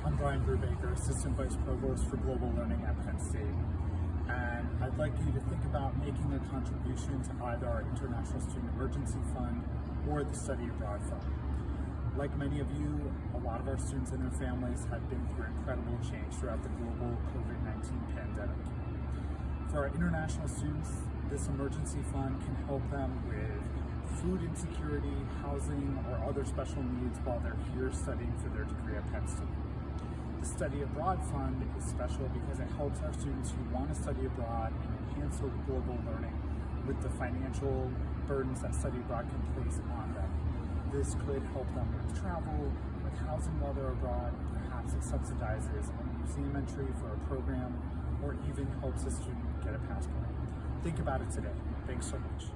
Brian Brubaker, Assistant Vice Provost for Global Learning at Penn State. And I'd like you to think about making a contribution to either our International Student Emergency Fund or the Study Abroad Fund. Like many of you, a lot of our students and their families have been through incredible change throughout the global COVID-19 pandemic. For our international students, this emergency fund can help them with food insecurity, housing, or other special needs while they're here studying for their degree at Penn State. Study Abroad Fund is special because it helps our students who want to study abroad and enhance their global learning with the financial burdens that study abroad can place on them. This could help them with travel, with housing while they're abroad, perhaps it subsidizes a museum entry for a program, or even helps a student get a passport. Think about it today. Thanks so much.